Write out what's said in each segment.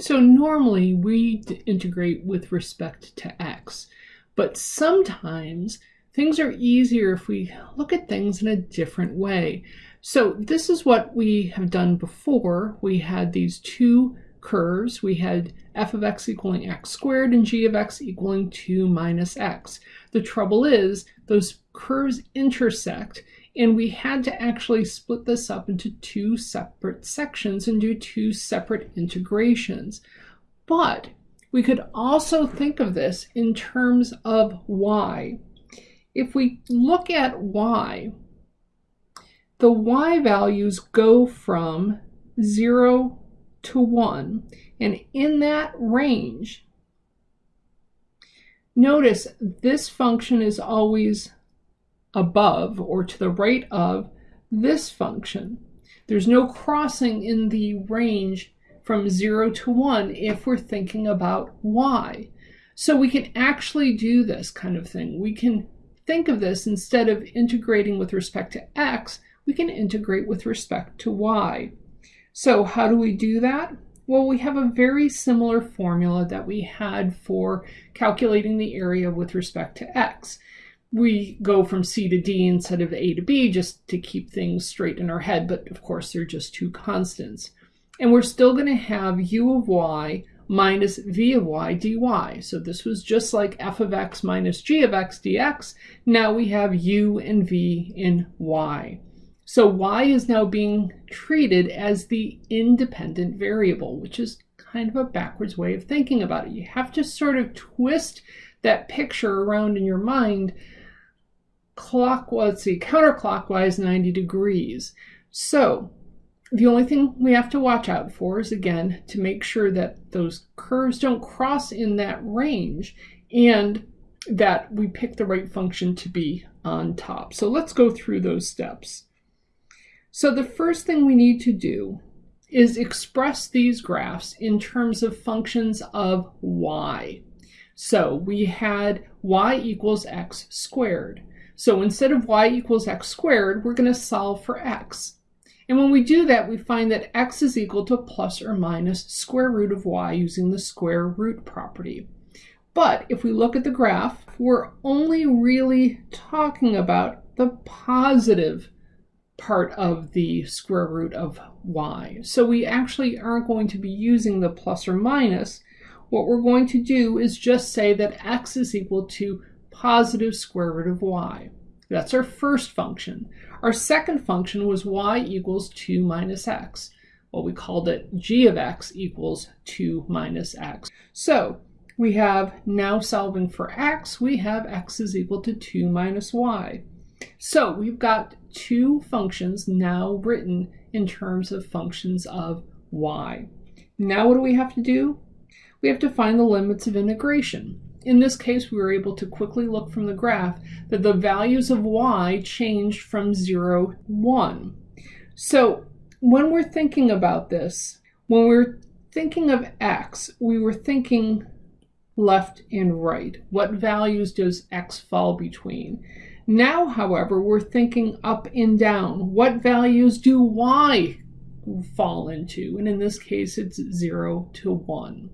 So normally we integrate with respect to x, but sometimes things are easier if we look at things in a different way. So this is what we have done before. We had these two curves. We had f of x equaling x squared and g of x equaling 2 minus x. The trouble is those curves intersect and we had to actually split this up into two separate sections and do two separate integrations. But we could also think of this in terms of y. If we look at y, the y values go from 0 to 1. And in that range, notice this function is always above or to the right of this function. There's no crossing in the range from 0 to 1 if we're thinking about y. So we can actually do this kind of thing. We can think of this instead of integrating with respect to x, we can integrate with respect to y. So how do we do that? Well, we have a very similar formula that we had for calculating the area with respect to x we go from C to D instead of A to B just to keep things straight in our head, but of course they're just two constants. And we're still going to have u of y minus v of y dy. So this was just like f of x minus g of x dx. Now we have u and v in y. So y is now being treated as the independent variable, which is kind of a backwards way of thinking about it. You have to sort of twist that picture around in your mind clockwise, let's see, counterclockwise 90 degrees. So the only thing we have to watch out for is again to make sure that those curves don't cross in that range and that we pick the right function to be on top. So let's go through those steps. So the first thing we need to do is express these graphs in terms of functions of y. So we had y equals x squared. So instead of y equals x squared, we're going to solve for x. And when we do that, we find that x is equal to plus or minus square root of y using the square root property. But if we look at the graph, we're only really talking about the positive part of the square root of y. So we actually aren't going to be using the plus or minus. What we're going to do is just say that x is equal to positive square root of y. That's our first function. Our second function was y equals 2 minus x. Well, we called it g of x equals 2 minus x. So we have now solving for x, we have x is equal to 2 minus y. So we've got two functions now written in terms of functions of y. Now what do we have to do? We have to find the limits of integration. In this case, we were able to quickly look from the graph that the values of y changed from 0 1. So when we're thinking about this, when we're thinking of x, we were thinking left and right. What values does x fall between? Now, however, we're thinking up and down. What values do y fall into? And in this case, it's 0 to 1.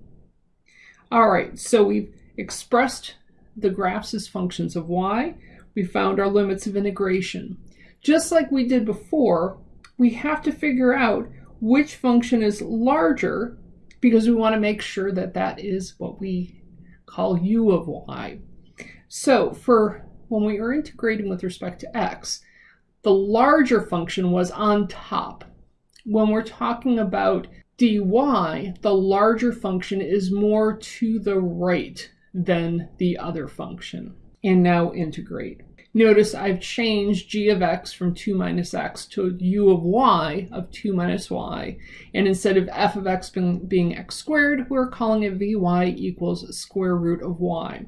All right, so we've expressed the graphs as functions of y. We found our limits of integration. Just like we did before, we have to figure out which function is larger because we want to make sure that that is what we call u of y. So for when we are integrating with respect to x, the larger function was on top. When we're talking about dy, the larger function is more to the right than the other function. And now integrate. Notice I've changed g of x from 2 minus x to u of y of 2 minus y. And instead of f of x being, being x squared, we're calling it vy equals square root of y.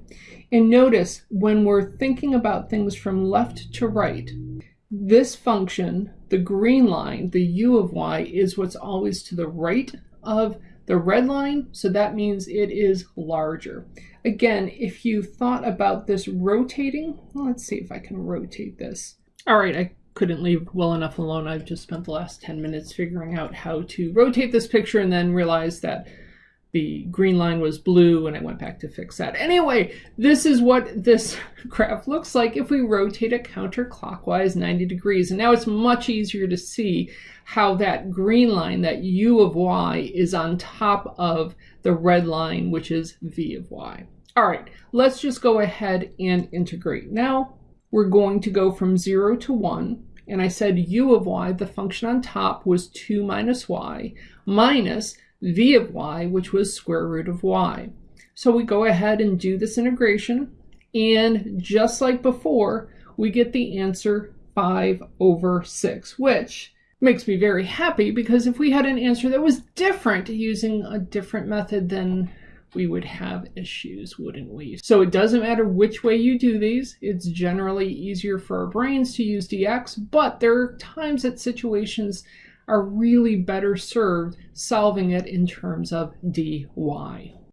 And notice when we're thinking about things from left to right, this function, the green line, the u of y, is what's always to the right of the red line, so that means it is larger. Again, if you thought about this rotating, well, let's see if I can rotate this. All right, I couldn't leave well enough alone. I've just spent the last 10 minutes figuring out how to rotate this picture and then realized that the green line was blue and I went back to fix that. Anyway, this is what this graph looks like if we rotate it counterclockwise 90 degrees. And now it's much easier to see how that green line, that u of y, is on top of the red line, which is v of y. All right, let's just go ahead and integrate. Now we're going to go from 0 to 1, and I said u of y, the function on top, was 2 minus y, minus v of y, which was square root of y. So we go ahead and do this integration, and just like before, we get the answer 5 over 6, which makes me very happy because if we had an answer that was different using a different method, then we would have issues, wouldn't we? So it doesn't matter which way you do these. It's generally easier for our brains to use dx, but there are times that situations are really better served solving it in terms of dy.